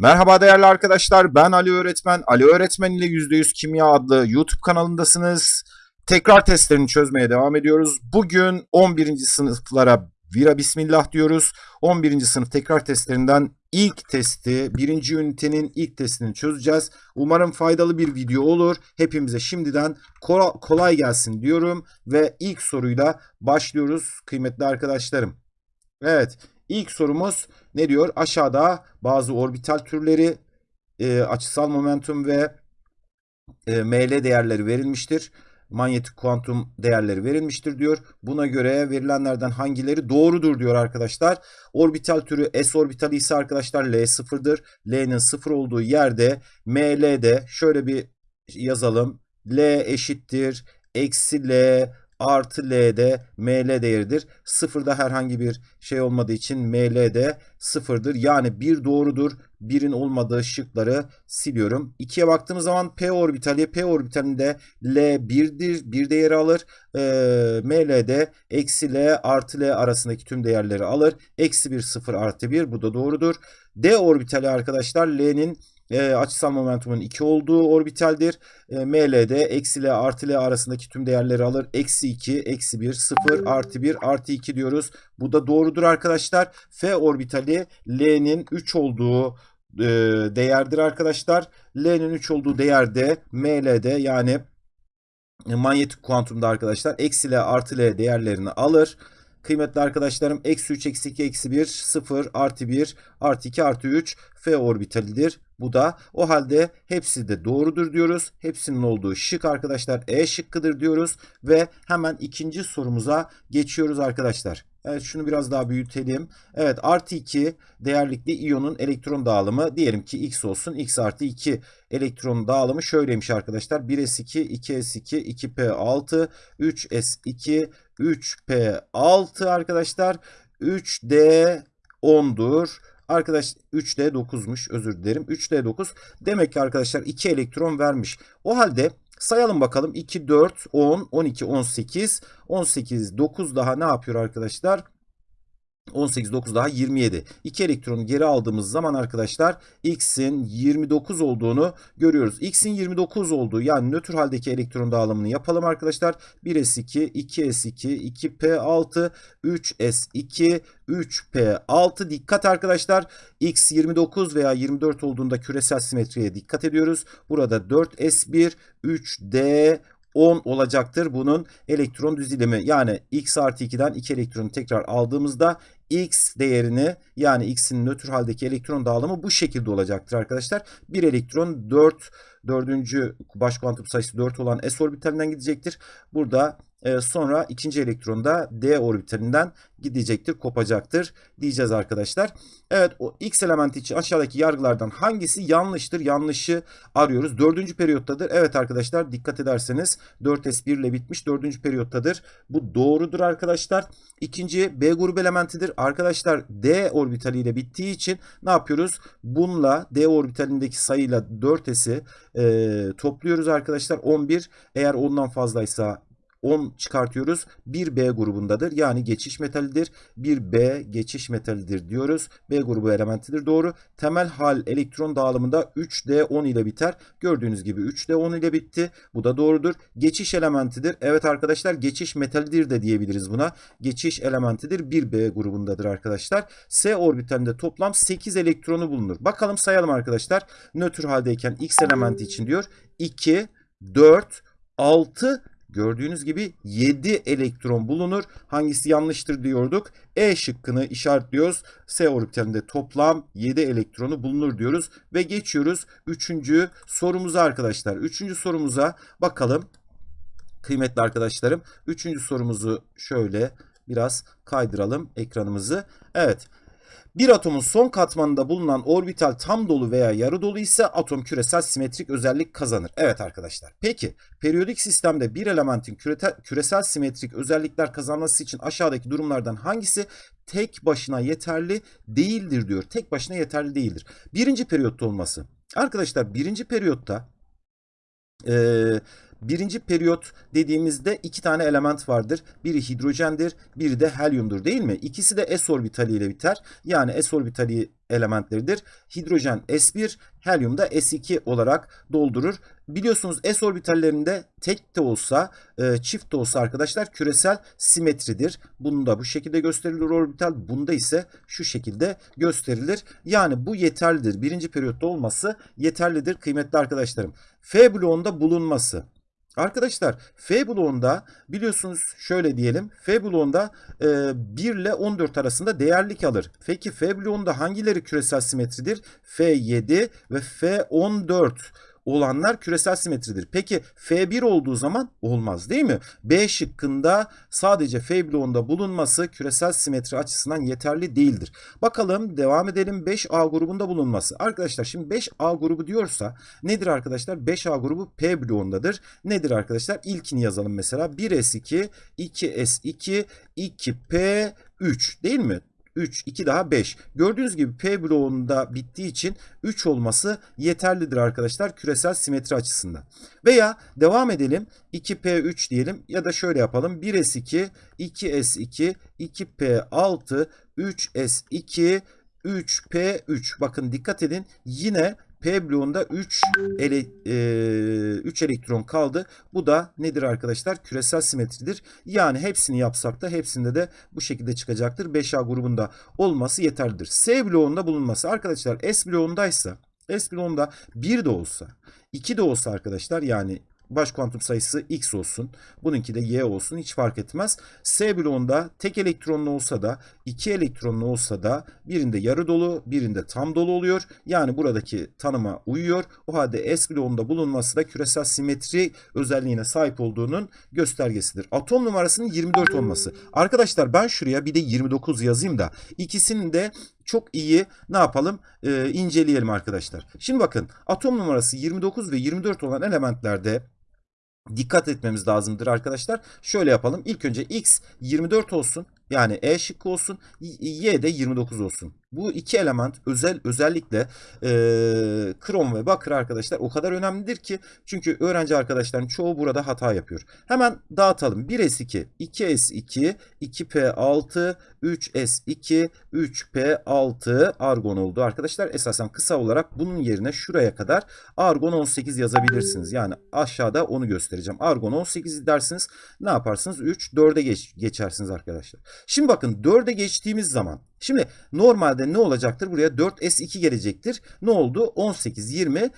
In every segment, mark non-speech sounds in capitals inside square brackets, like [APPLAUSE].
Merhaba değerli arkadaşlar ben Ali Öğretmen. Ali Öğretmen ile %100 Kimya adlı YouTube kanalındasınız. Tekrar testlerini çözmeye devam ediyoruz. Bugün 11. sınıflara vira bismillah diyoruz. 11. sınıf tekrar testlerinden ilk testi, birinci ünitenin ilk testini çözeceğiz. Umarım faydalı bir video olur. Hepimize şimdiden kola- kolay gelsin diyorum ve ilk soruyla başlıyoruz kıymetli arkadaşlarım. Evet, ilk sorumuz ne diyor? Aşağıda bazı orbital türleri, e, açısal momentum ve e, ML değerleri verilmiştir. Manyetik kuantum değerleri verilmiştir diyor. Buna göre verilenlerden hangileri doğrudur diyor arkadaşlar. Orbital türü S orbitali ise arkadaşlar L sıfırdır. L'nin sıfır olduğu yerde ML'de şöyle bir yazalım. L eşittir. Eksi L artı L'de ML değeridir. Sıfırda herhangi bir şey olmadığı için ML de sıfırdır. Yani bir doğrudur. Birin olmadığı şıkları siliyorum. 2'ye baktığımız zaman P orbitali. P orbitalinde L 1'dir. Bir değeri alır. Ee, ML'de eksi L artı L arasındaki tüm değerleri alır. Eksi 1 0 artı 1 bu da doğrudur. D orbitali arkadaşlar L'nin e, açısal momentumun 2 olduğu orbitaldir. E, ML'de eksi L artı L arasındaki tüm değerleri alır. Eksi 2, eksi 1, 0, artı 1, artı 2 diyoruz. Bu da doğrudur arkadaşlar. F orbitali L'nin 3 olduğu e, değerdir arkadaşlar. L'nin 3 olduğu değerde ML'de yani e, manyetik kuantumda arkadaşlar eksi L artı L değerlerini alır. Kıymetli arkadaşlarım eksi 3 eksi 2 eksi 1 0 artı 1 artı 2 artı 3 F orbitalidir. Bu da o halde hepsi de doğrudur diyoruz. Hepsinin olduğu şık arkadaşlar E şıkkıdır diyoruz. Ve hemen ikinci sorumuza geçiyoruz arkadaşlar. Evet şunu biraz daha büyütelim. Evet artı 2 değerlikli iyonun elektron dağılımı diyelim ki x olsun. x artı 2 elektron dağılımı şöyleymiş arkadaşlar. 1s2, 2s2, 2p6, 3s2, 3p6 arkadaşlar. 3d 10'dur. Arkadaş 3D 9'muş özür dilerim. 3D 9 demek ki arkadaşlar 2 elektron vermiş. O halde sayalım bakalım 2, 4, 10, 12, 18, 18, 9 daha ne yapıyor arkadaşlar? 18, 9 daha 27. 2 elektronu geri aldığımız zaman arkadaşlar X'in 29 olduğunu görüyoruz. X'in 29 olduğu yani nötr haldeki elektron dağılımını yapalım arkadaşlar. 1s2, 2s2, 2p6, 3s2, 3p6 dikkat arkadaşlar. X 29 veya 24 olduğunda küresel simetriye dikkat ediyoruz. Burada 4s1, 3d 10 olacaktır bunun elektron düzilimi. Yani x artı 2'den 2 elektronu tekrar aldığımızda x değerini yani x'in nötr haldeki elektron dağılımı bu şekilde olacaktır arkadaşlar. Bir elektron 4 dördüncü baş kuantum sayısı 4 olan s orbitalinden gidecektir. Burada e, sonra ikinci elektron da d orbitalinden gidecektir, kopacaktır diyeceğiz arkadaşlar. Evet o x elementi için aşağıdaki yargılardan hangisi yanlıştır? Yanlışı arıyoruz. Dördüncü periyottadır. Evet arkadaşlar dikkat ederseniz 4s1 ile bitmiş dördüncü periyottadır. Bu doğrudur arkadaşlar. İkinci B grubu elementidir. Arkadaşlar D orbitaliyle bittiği için ne yapıyoruz? Bununla D orbitalindeki sayıyla 4s'i e, topluyoruz arkadaşlar. 11 eğer ondan fazlaysa 10 çıkartıyoruz. 1B grubundadır. Yani geçiş metalidir. 1B geçiş metalidir diyoruz. B grubu elementidir. Doğru. Temel hal elektron dağılımında 3D10 ile biter. Gördüğünüz gibi 3D10 ile bitti. Bu da doğrudur. Geçiş elementidir. Evet arkadaşlar geçiş metalidir de diyebiliriz buna. Geçiş elementidir. 1B grubundadır arkadaşlar. S orbitalinde toplam 8 elektronu bulunur. Bakalım sayalım arkadaşlar. Nötr haldeyken X elementi için diyor. 2, 4, 6 Gördüğünüz gibi 7 elektron bulunur. Hangisi yanlıştır diyorduk. E şıkkını işaretliyoruz. S orbitalinde toplam 7 elektronu bulunur diyoruz. Ve geçiyoruz 3. sorumuza arkadaşlar. 3. sorumuza bakalım. Kıymetli arkadaşlarım. 3. sorumuzu şöyle biraz kaydıralım ekranımızı. Evet. Bir atomun son katmanında bulunan orbital tam dolu veya yarı dolu ise atom küresel simetrik özellik kazanır. Evet arkadaşlar. Peki periyodik sistemde bir elementin küresel simetrik özellikler kazanması için aşağıdaki durumlardan hangisi tek başına yeterli değildir diyor. Tek başına yeterli değildir. Birinci periyotta olması. Arkadaşlar birinci periyotta ee, birinci periyot dediğimizde iki tane element vardır. Biri hidrojendir, biri de helyumdur değil mi? İkisi de s orbitali ile biter. Yani s orbitali elementleridir. Hidrojen S1, helyum da S2 olarak doldurur. Biliyorsunuz S orbitallerinde tek de olsa, e, çift de olsa arkadaşlar küresel simetridir. Bunda bu şekilde gösterilir orbital. Bunda ise şu şekilde gösterilir. Yani bu yeterlidir. Birinci periyotta olması yeterlidir kıymetli arkadaşlarım. F bloğunda bulunması. Arkadaşlar F bloğunda biliyorsunuz şöyle diyelim. F bloğunda e, 1 ile 14 arasında değerlik alır. Peki F bloğunda hangileri küresel simetridir? F7 ve F14 olanlar küresel simetridir. Peki F1 olduğu zaman olmaz değil mi? B şıkkında sadece F bloğunda bulunması küresel simetri açısından yeterli değildir. Bakalım devam edelim 5A grubunda bulunması. Arkadaşlar şimdi 5A grubu diyorsa nedir arkadaşlar? 5A grubu P bloğundadır. Nedir arkadaşlar? İlkini yazalım mesela 1S2, 2S2, 2P3 değil mi? 3, 2 daha 5. Gördüğünüz gibi P bloğunda bittiği için 3 olması yeterlidir arkadaşlar küresel simetri açısından. Veya devam edelim 2P3 diyelim ya da şöyle yapalım 1S2, 2S2, 2P6, 3S2, 3P3. Bakın dikkat edin yine P bloğunda 3 ele, e, 3 elektron kaldı. Bu da nedir arkadaşlar? Küresel simetridir. Yani hepsini yapsak da hepsinde de bu şekilde çıkacaktır. 5A grubunda olması yeterlidir. S bloğunda bulunması. Arkadaşlar S bloğundaysa S bloğunda 1 de olsa 2 de olsa arkadaşlar yani baş kuantum sayısı x olsun. Bununki de y olsun. Hiç fark etmez. S bloğunda tek elektronlu olsa da iki elektronlu olsa da birinde yarı dolu birinde tam dolu oluyor. Yani buradaki tanıma uyuyor. O halde S bloğunda bulunması da küresel simetri özelliğine sahip olduğunun göstergesidir. Atom numarasının 24 olması. Arkadaşlar ben şuraya bir de 29 yazayım da ikisinin de çok iyi ne yapalım ee, inceleyelim arkadaşlar. Şimdi bakın atom numarası 29 ve 24 olan elementlerde dikkat etmemiz lazımdır arkadaşlar. Şöyle yapalım. İlk önce X 24 olsun. Yani E şıkkı olsun. Y de 29 olsun. Bu iki element özel özellikle e, krom ve bakır arkadaşlar o kadar önemlidir ki çünkü öğrenci arkadaşların çoğu burada hata yapıyor. Hemen dağıtalım. 1S2, 2S2, 2P6, 3S2, 3P6 argon oldu arkadaşlar. Esasen kısa olarak bunun yerine şuraya kadar argon 18 yazabilirsiniz. Yani aşağıda onu göstereceğim. Argon 18 dersiniz. Ne yaparsınız? 3, 4'e geç, geçersiniz arkadaşlar. Şimdi bakın 4'e geçtiğimiz zaman Şimdi normalde ne olacaktır? Buraya 4S2 gelecektir. Ne oldu? 18, 20,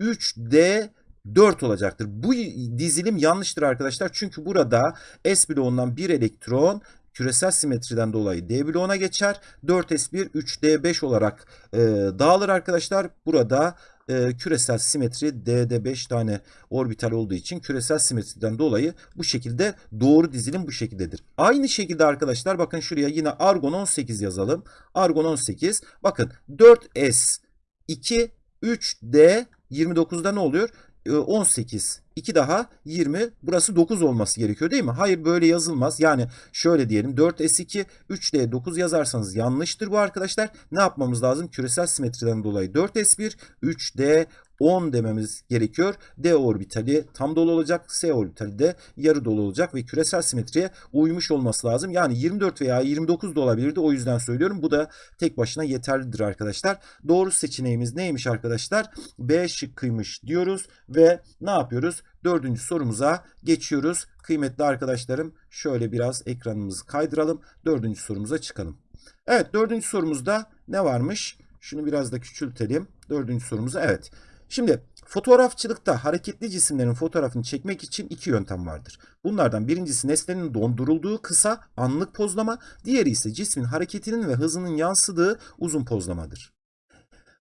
3D 4 olacaktır. Bu dizilim yanlıştır arkadaşlar. Çünkü burada S bloğundan bir elektron küresel simetriden dolayı D bloğuna geçer. 4S1 3D5 olarak e, dağılır arkadaşlar. Burada e, küresel simetri D'de 5 tane orbital olduğu için küresel simetriden dolayı bu şekilde doğru dizilim bu şekildedir. Aynı şekilde arkadaşlar bakın şuraya yine argon 18 yazalım. Argon 18 bakın 4S 2 3D 29'da ne oluyor? 18 2 daha 20 burası 9 olması gerekiyor değil mi? Hayır böyle yazılmaz. Yani şöyle diyelim 4S2 3D 9 yazarsanız yanlıştır bu arkadaşlar. Ne yapmamız lazım? Küresel simetriden dolayı 4S1 3D 10 dememiz gerekiyor. D orbitali tam dolu olacak. S orbitali de yarı dolu olacak ve küresel simetriye uymuş olması lazım. Yani 24 veya 29 da olabilirdi. O yüzden söylüyorum. Bu da tek başına yeterlidir arkadaşlar. Doğru seçeneğimiz neymiş arkadaşlar? B şıkkıymış diyoruz ve ne yapıyoruz? Dördüncü sorumuza geçiyoruz. Kıymetli arkadaşlarım şöyle biraz ekranımızı kaydıralım. Dördüncü sorumuza çıkalım. Evet dördüncü sorumuzda ne varmış? Şunu biraz da küçültelim. Dördüncü sorumuza evet. Şimdi fotoğrafçılıkta hareketli cisimlerin fotoğrafını çekmek için iki yöntem vardır. Bunlardan birincisi nesnenin dondurulduğu kısa anlık pozlama, diğeri ise cismin hareketinin ve hızının yansıdığı uzun pozlamadır.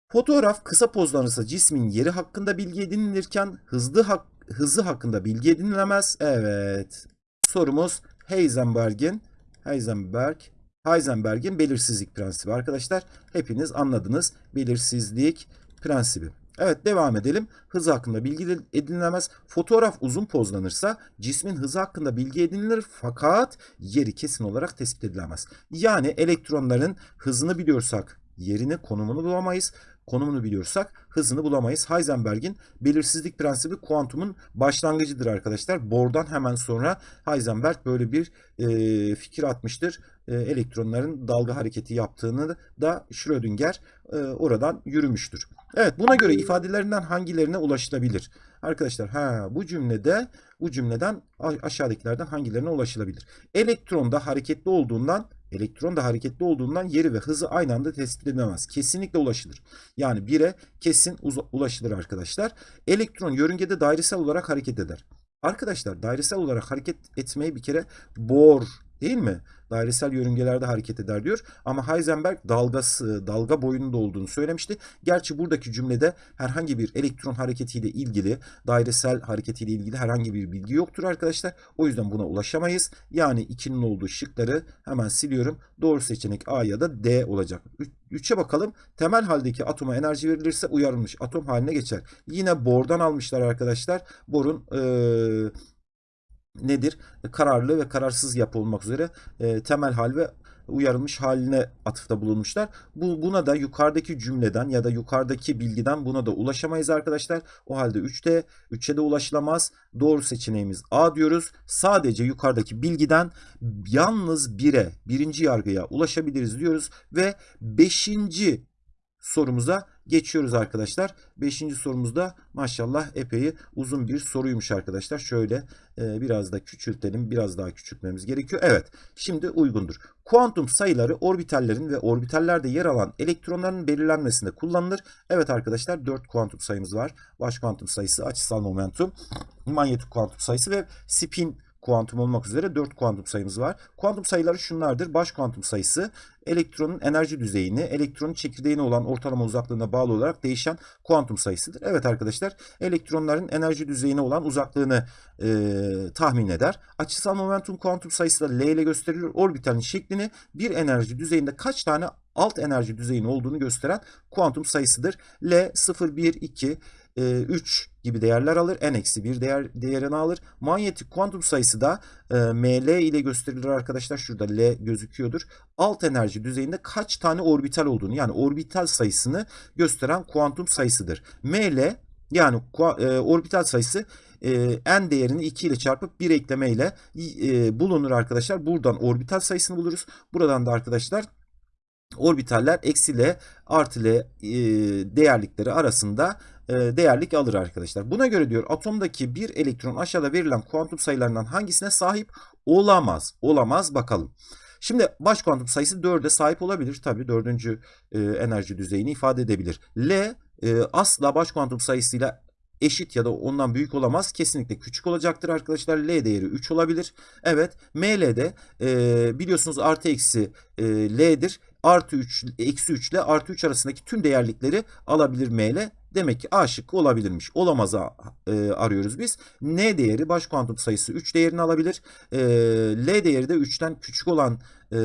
Fotoğraf kısa pozlanırsa cismin yeri hakkında bilgi edinilirken hızlı hak, hızı hakkında bilgi edinilemez. Evet. Sorumuz Heisenberg'in Heisenberg Heisenberg'in belirsizlik prensibi arkadaşlar. Hepiniz anladınız belirsizlik prensibi. Evet devam edelim. Hız hakkında bilgi edinilemez. Fotoğraf uzun pozlanırsa cismin hızı hakkında bilgi edinilir fakat yeri kesin olarak tespit edilemez. Yani elektronların hızını biliyorsak yerini, konumunu bulamayız. Konumunu biliyorsak hızını bulamayız. Heisenberg'in belirsizlik prensibi kuantumun başlangıcıdır arkadaşlar. Bohr'dan hemen sonra Heisenberg böyle bir e, fikir atmıştır. E, elektronların dalga hareketi yaptığını da Schrödinger e, oradan yürümüştür. Evet buna göre ifadelerinden hangilerine ulaşılabilir? Arkadaşlar ha bu cümlede bu cümleden aşağıdakilerden hangilerine ulaşılabilir? Elektron da hareketli olduğundan elektron da hareketli olduğundan yeri ve hızı aynı anda tespit edilemez. Kesinlikle ulaşılır. Yani 1'e kesin ulaşılır arkadaşlar. Elektron yörüngede dairesel olarak hareket eder. Arkadaşlar dairesel olarak hareket etmeyi bir kere Bohr değil mi? Dairesel yörüngelerde hareket eder diyor. Ama Heisenberg dalgası, dalga boyunda olduğunu söylemişti. Gerçi buradaki cümlede herhangi bir elektron hareketiyle ilgili, dairesel hareketiyle ilgili herhangi bir bilgi yoktur arkadaşlar. O yüzden buna ulaşamayız. Yani 2'nin olduğu şıkları hemen siliyorum. Doğru seçenek A ya da D olacak. 3'e bakalım. Temel haldeki atoma enerji verilirse uyarılmış atom haline geçer. Yine Bohr'dan almışlar arkadaşlar. Bohr'un ee, nedir? Kararlı ve kararsız yapı olmak üzere e, temel hal ve uyarılmış haline atıfta bulunmuşlar. Bu buna da yukarıdaki cümleden ya da yukarıdaki bilgiden buna da ulaşamayız arkadaşlar. O halde 3'te 3'e de ulaşılamaz. Doğru seçeneğimiz A diyoruz. Sadece yukarıdaki bilgiden yalnız 1'e, birinci yargıya ulaşabiliriz diyoruz ve 5 sorumuza geçiyoruz arkadaşlar. Beşinci sorumuzda maşallah epey uzun bir soruymuş arkadaşlar. Şöyle e, biraz da küçültelim. Biraz daha küçültmemiz gerekiyor. Evet şimdi uygundur. Kuantum sayıları orbitallerin ve orbitallerde yer alan elektronların belirlenmesinde kullanılır. Evet arkadaşlar 4 kuantum sayımız var. Baş kuantum sayısı, açısal momentum, manyetik kuantum sayısı ve spin kuantum olmak üzere 4 kuantum sayımız var. Kuantum sayıları şunlardır. Baş kuantum sayısı elektronun enerji düzeyini, elektronun çekirdeğine olan ortalama uzaklığına bağlı olarak değişen kuantum sayısıdır. Evet arkadaşlar elektronların enerji düzeyine olan uzaklığını e, tahmin eder. Açısal momentum kuantum sayısı da L ile gösterilir. Orbitalin şeklini bir enerji düzeyinde kaç tane alt enerji düzeyinin olduğunu gösteren kuantum sayısıdır. L 0, 1, 2, 3 gibi değerler alır. n-1 değer, değerini alır. Manyetik kuantum sayısı da e, ml ile gösterilir arkadaşlar. Şurada L gözüküyordur. Alt enerji düzeyinde kaç tane orbital olduğunu yani orbital sayısını gösteren kuantum sayısıdır. ml yani e, orbital sayısı e, n değerini 2 ile çarpıp 1 eklemeyle e, bulunur arkadaşlar. Buradan orbital sayısını buluruz. Buradan da arkadaşlar orbitaller eksi L artı L e, değerlikleri arasında e, değerlik alır arkadaşlar. Buna göre diyor atomdaki bir elektron aşağıda verilen kuantum sayılarından hangisine sahip olamaz? Olamaz bakalım. Şimdi baş kuantum sayısı 4'e sahip olabilir. Tabii 4. E, enerji düzeyini ifade edebilir. L e, asla baş kuantum sayısıyla eşit ya da ondan büyük olamaz. Kesinlikle küçük olacaktır arkadaşlar. L değeri 3 olabilir. Evet ML'de e, biliyorsunuz artı eksi e, L'dir. Artı 3, eksi 3 ile artı 3 arasındaki tüm değerlikleri alabilir ML. Demek ki A şıkkı olabilirmiş. Olamaz'a e, arıyoruz biz. N değeri baş kuantum sayısı 3 değerini alabilir. E, L değeri de 3'ten küçük olan e,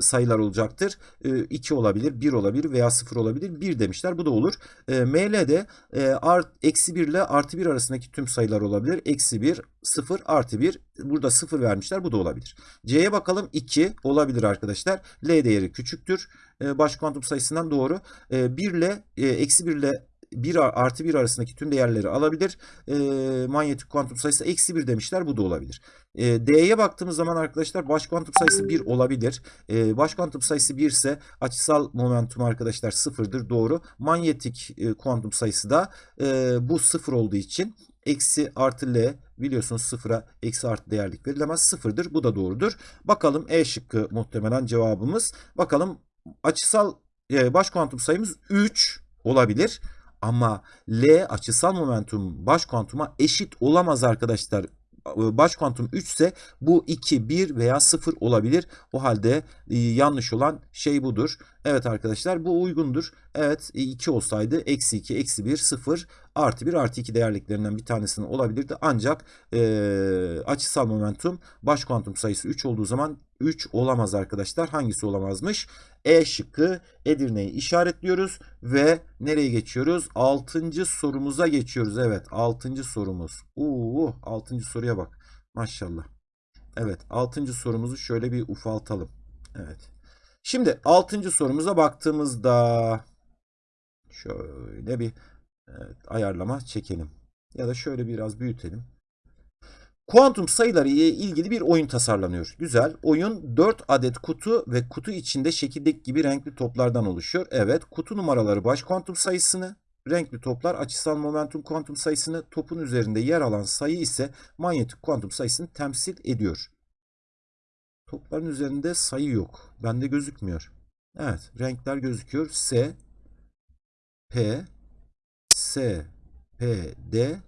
sayılar olacaktır. E, 2 olabilir, 1 olabilir veya 0 olabilir. 1 demişler. Bu da olur. E, ML'de e, art, eksi 1 ile artı 1 arasındaki tüm sayılar olabilir. Eksi 1, 0, artı 1. Burada 0 vermişler. Bu da olabilir. C'ye bakalım. 2 olabilir arkadaşlar. L değeri küçüktür. E, baş kuantum sayısından doğru. E, 1 ile e, eksi 1 ile 1 artı 1 arasındaki tüm değerleri alabilir. E, manyetik kuantum sayısı eksi 1 demişler. Bu da olabilir. E, D'ye baktığımız zaman arkadaşlar baş kuantum sayısı 1 olabilir. E, baş kuantum sayısı 1 ise açısal momentum arkadaşlar 0'dır. Doğru. Manyetik e, kuantum sayısı da e, bu 0 olduğu için eksi artı L biliyorsunuz sıfıra eksi artı değerlik verilemez. Sıfırdır. Bu da doğrudur. Bakalım E şıkkı muhtemelen cevabımız. Bakalım açısal e, baş kuantum sayımız 3 olabilir. Ama L açısal momentum baş kuantuma eşit olamaz arkadaşlar. Baş kuantum 3 ise bu 2, 1 veya 0 olabilir. O halde yanlış olan şey budur. Evet arkadaşlar bu uygundur. Evet 2 olsaydı eksi 2, eksi 1, 0 artı 1 artı 2 değerliklerinden bir tanesinin olabilirdi. Ancak e, açısal momentum baş kuantum sayısı 3 olduğu zaman 3 olamaz arkadaşlar. Hangisi olamazmış? E şıkkı Edirne'yi işaretliyoruz ve nereye geçiyoruz? 6. sorumuza geçiyoruz. Evet 6. sorumuz. Uuu 6. soruya bak. Maşallah. Evet 6. sorumuzu şöyle bir ufaltalım. Evet. Şimdi 6. sorumuza baktığımızda Şöyle bir evet, ayarlama çekelim. Ya da şöyle biraz büyütelim. Kuantum sayıları ile ilgili bir oyun tasarlanıyor. Güzel. Oyun 4 adet kutu ve kutu içinde şekildeki gibi renkli toplardan oluşuyor. Evet, kutu numaraları baş kuantum sayısını, renkli toplar açısal momentum kuantum sayısını, topun üzerinde yer alan sayı ise manyetik kuantum sayısını temsil ediyor. Topların üzerinde sayı yok. Bende gözükmüyor. Evet, renkler gözüküyor. S, P, S, P, D,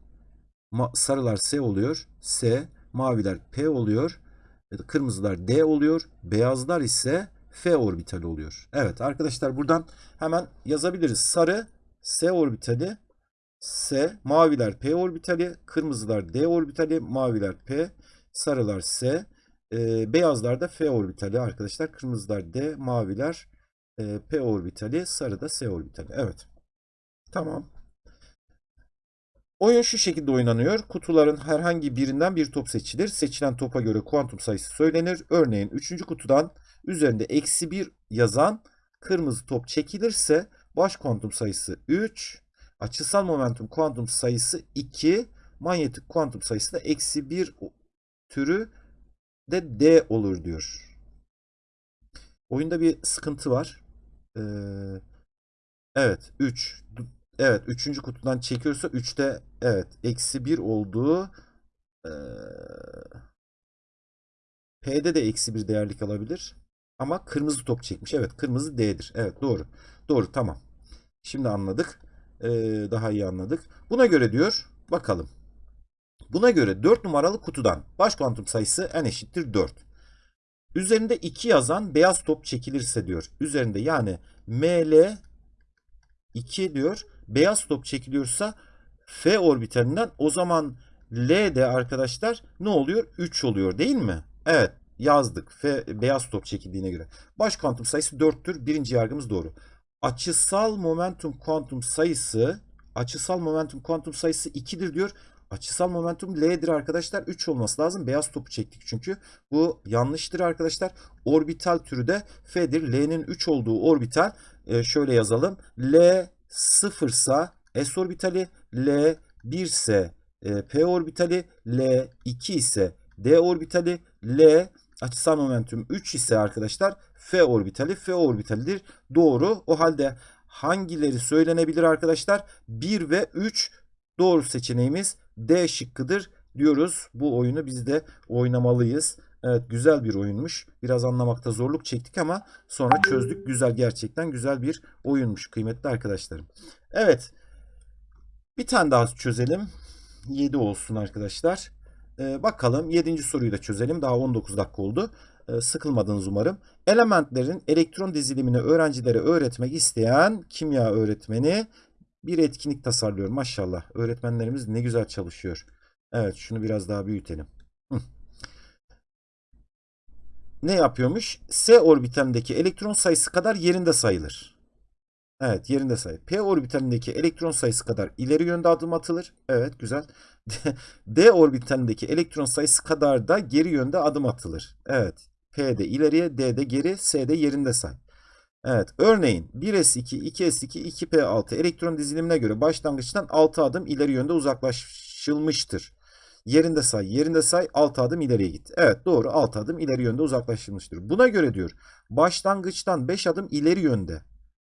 Sarılar S oluyor. S, maviler P oluyor. Kırmızılar D oluyor. Beyazlar ise F orbitali oluyor. Evet arkadaşlar buradan hemen yazabiliriz. Sarı S orbitali, S, maviler P orbitali, kırmızılar D orbitali, maviler P, sarılar S, e, beyazlar da F orbitali arkadaşlar. Kırmızılar D, maviler e, P orbitali, sarı da S orbitali. Evet. Tamam. Oyun şu şekilde oynanıyor. Kutuların herhangi birinden bir top seçilir. Seçilen topa göre kuantum sayısı söylenir. Örneğin 3. kutudan üzerinde eksi 1 yazan kırmızı top çekilirse baş kuantum sayısı 3, açısal momentum kuantum sayısı 2, manyetik kuantum sayısı da eksi 1 türü de D olur diyor. Oyunda bir sıkıntı var. Ee, evet 3. Evet 3. kutudan çekiyorsa 3'te evet eksi 1 olduğu ee, P'de de eksi 1 değerlik alabilir. Ama kırmızı top çekmiş. Evet kırmızı D'dir. Evet doğru. Doğru tamam. Şimdi anladık. Ee, daha iyi anladık. Buna göre diyor bakalım. Buna göre 4 numaralı kutudan baş kuantum sayısı n eşittir 4. Üzerinde 2 yazan beyaz top çekilirse diyor. Üzerinde yani ML 2 diyor. Beyaz top çekiliyorsa F orbitalinden o zaman L de arkadaşlar ne oluyor? 3 oluyor değil mi? Evet yazdık. F beyaz top çekildiğine göre. Baş kuantum sayısı 4'tür. Birinci yargımız doğru. Açısal momentum kuantum sayısı açısal momentum kuantum sayısı 2'dir diyor. Açısal momentum L'dir arkadaşlar. 3 olması lazım. Beyaz topu çektik çünkü. Bu yanlıştır arkadaşlar. Orbital türü de F'dir. L'nin 3 olduğu orbital e, şöyle yazalım. L 0 ise S orbitali, L 1 ise e, P orbitali, L 2 ise D orbitali, L açısal momentum 3 ise arkadaşlar F orbitali, F orbitalidir. Doğru. O halde hangileri söylenebilir arkadaşlar? 1 ve 3 doğru seçeneğimiz D şıkkıdır diyoruz. Bu oyunu biz de oynamalıyız. Evet güzel bir oyunmuş. Biraz anlamakta zorluk çektik ama sonra çözdük. Güzel gerçekten güzel bir oyunmuş kıymetli arkadaşlarım. Evet. Bir tane daha çözelim. 7 olsun arkadaşlar. Ee, bakalım 7. soruyu da çözelim. Daha 19 dakika oldu. Ee, sıkılmadınız umarım. Elementlerin elektron dizilimini öğrencilere öğretmek isteyen kimya öğretmeni bir etkinlik tasarlıyor. Maşallah. Öğretmenlerimiz ne güzel çalışıyor. Evet şunu biraz daha büyütelim. Ne yapıyormuş? S orbitalindeki elektron sayısı kadar yerinde sayılır. Evet yerinde sayı. P orbitalindeki elektron sayısı kadar ileri yönde adım atılır. Evet güzel. [LAUGHS] D orbitalindeki elektron sayısı kadar da geri yönde adım atılır. Evet. P de ileriye, D de geri, S de yerinde say. Evet. Örneğin 1s2, 2s2, 2p6 elektron dizilimine göre başlangıçtan 6 adım ileri yönde uzaklaşılmıştır. Yerinde say, yerinde say 6 adım ileriye git. Evet doğru 6 adım ileri yönde uzaklaşılmıştır. Buna göre diyor başlangıçtan 5 adım ileri yönde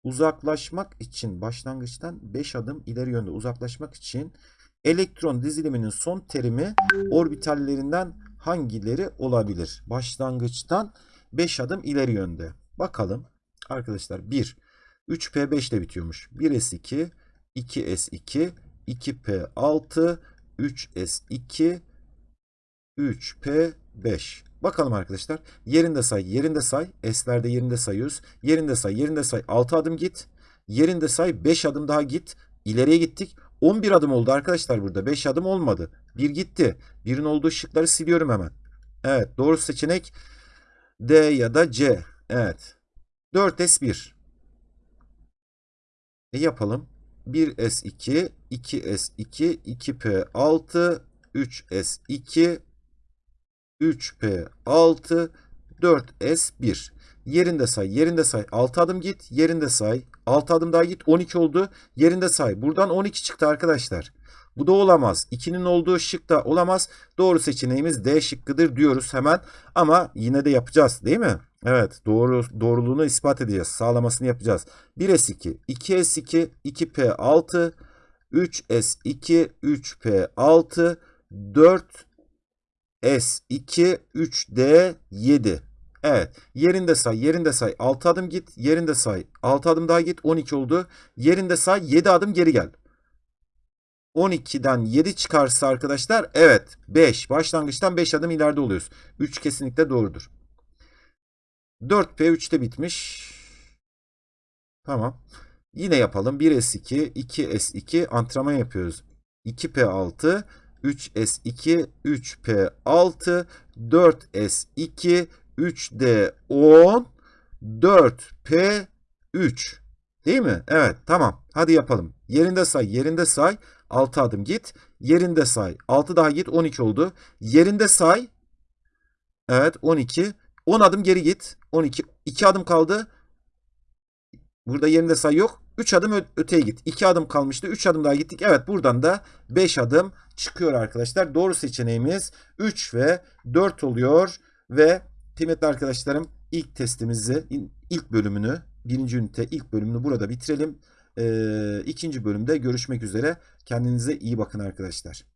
uzaklaşmak için başlangıçtan 5 adım ileri yönde uzaklaşmak için elektron diziliminin son terimi orbitallerinden hangileri olabilir? Başlangıçtan 5 adım ileri yönde. Bakalım arkadaşlar 1 3p5 ile bitiyormuş. 1s2 2s2 2p6 3s2 3p5 Bakalım arkadaşlar. Yerinde say, yerinde say. S'lerde yerinde sayıyoruz. Yerinde say, yerinde say. 6 adım git. Yerinde say 5 adım daha git. İleriye gittik. 11 adım oldu arkadaşlar burada. 5 adım olmadı. 1 gitti. 1'in olduğu şıkları siliyorum hemen. Evet doğru seçenek D ya da C. Evet. 4S1. E yapalım. 1S2, 2S2, 2P6, 3S2, 3P6, 4S1. Yerinde say, yerinde say. 6 adım git, yerinde say. 6 adım daha git 12 oldu. Yerinde say. Buradan 12 çıktı arkadaşlar. Bu da olamaz. 2'nin olduğu şık da olamaz. Doğru seçeneğimiz D şıkkıdır diyoruz hemen. Ama yine de yapacağız değil mi? Evet doğru doğruluğunu ispat edeceğiz. Sağlamasını yapacağız. 1S2, 2S2, 2P6, 3S2, 3P6, 4S2, 3D7. Evet. Yerinde say, yerinde say. 6 adım git, yerinde say. 6 adım daha git, 12 oldu. Yerinde say, 7 adım geri gel. 12'den 7 çıkarsa arkadaşlar evet 5. Başlangıçtan 5 adım ileride oluyoruz. 3 kesinlikle doğrudur. 4P 3'te bitmiş. Tamam. Yine yapalım. 1S2, 2S2 antrenman yapıyoruz. 2P6, 3S2, 3P6, 4S2, 3D10, 4P3. Değil mi? Evet tamam. Hadi yapalım. Yerinde say, yerinde say. 6 adım git. Yerinde say. 6 daha git. 12 oldu. Yerinde say. Evet 12. 10 adım geri git. 12. 2 adım kaldı. Burada yerinde say yok. 3 adım öteye git. 2 adım kalmıştı. 3 adım daha gittik. Evet buradan da 5 adım çıkıyor arkadaşlar. Doğru seçeneğimiz 3 ve 4 oluyor. Ve kıymetli arkadaşlarım ilk testimizi, ilk bölümünü, birinci ünite ilk bölümünü burada bitirelim. Ee, ikinci bölümde görüşmek üzere. Kendinize iyi bakın arkadaşlar.